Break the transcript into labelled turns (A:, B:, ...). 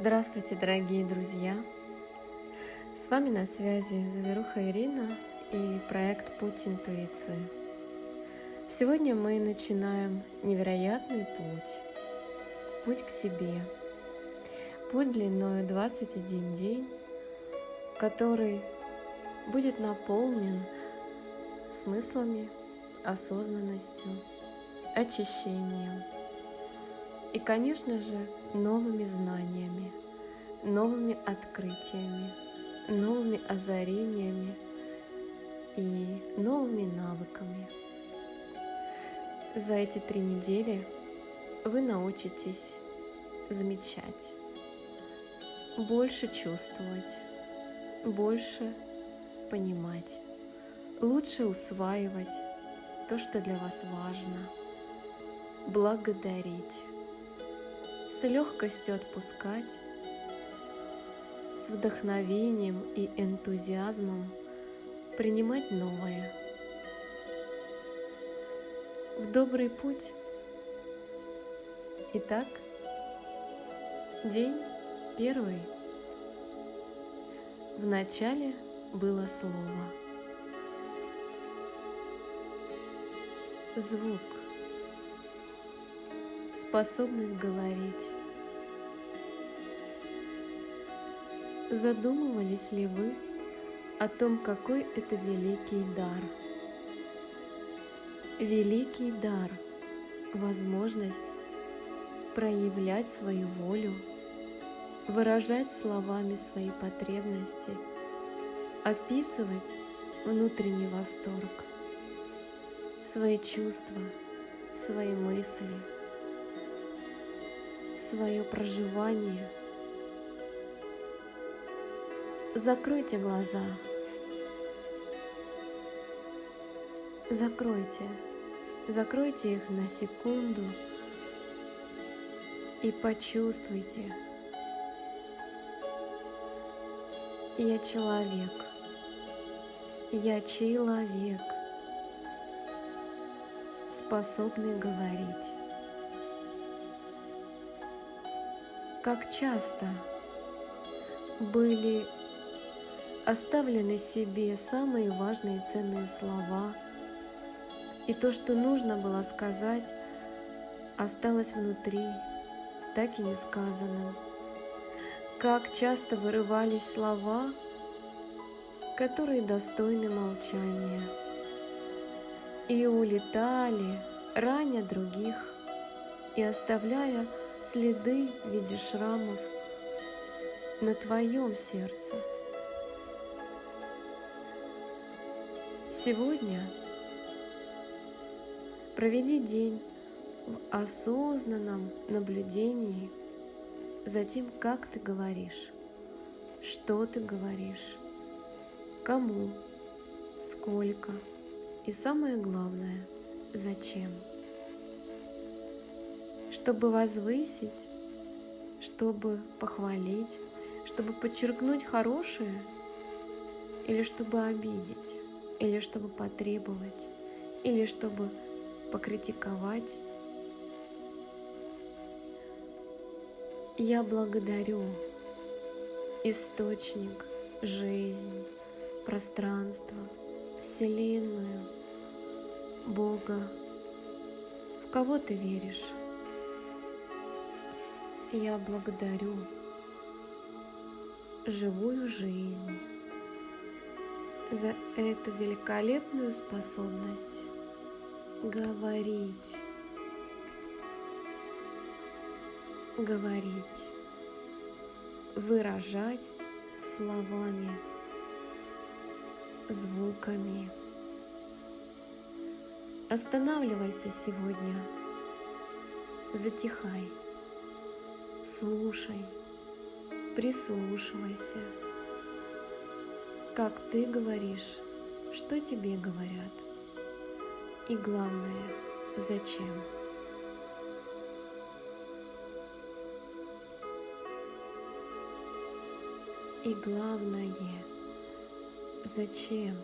A: Здравствуйте, дорогие друзья! С вами на связи Заверуха Ирина и проект «Путь интуиции». Сегодня мы начинаем невероятный путь, путь к себе, путь длиной 21 день, который будет наполнен смыслами, осознанностью, очищением и, конечно же, новыми знаниями, новыми открытиями, новыми озарениями и новыми навыками. За эти три недели вы научитесь замечать, больше чувствовать, больше понимать, лучше усваивать то, что для вас важно, благодарить, с легкостью отпускать, с вдохновением и энтузиазмом принимать новое. В добрый путь. Итак, день первый. В начале было слово. Звук способность говорить. Задумывались ли вы о том, какой это великий дар? Великий дар – возможность проявлять свою волю, выражать словами свои потребности, описывать внутренний восторг, свои чувства, свои мысли – свое проживание. Закройте глаза. Закройте. Закройте их на секунду и почувствуйте. Я человек. Я человек, способный говорить. Как часто были оставлены себе самые важные и ценные слова, и то, что нужно было сказать, осталось внутри, так и не сказанным. Как часто вырывались слова, которые достойны молчания, и улетали, раня других, и оставляя следы в виде шрамов на твоем сердце. Сегодня проведи день в осознанном наблюдении за тем, как ты говоришь, что ты говоришь, кому, сколько и самое главное, зачем чтобы возвысить, чтобы похвалить, чтобы подчеркнуть хорошее, или чтобы обидеть, или чтобы потребовать, или чтобы покритиковать. Я благодарю источник, жизнь, пространство, Вселенную, Бога. В кого ты веришь? Я благодарю живую жизнь за эту великолепную способность говорить, говорить, выражать словами, звуками. Останавливайся сегодня, затихай слушай, прислушивайся. Как ты говоришь, что тебе говорят. И главное, зачем. И главное, зачем.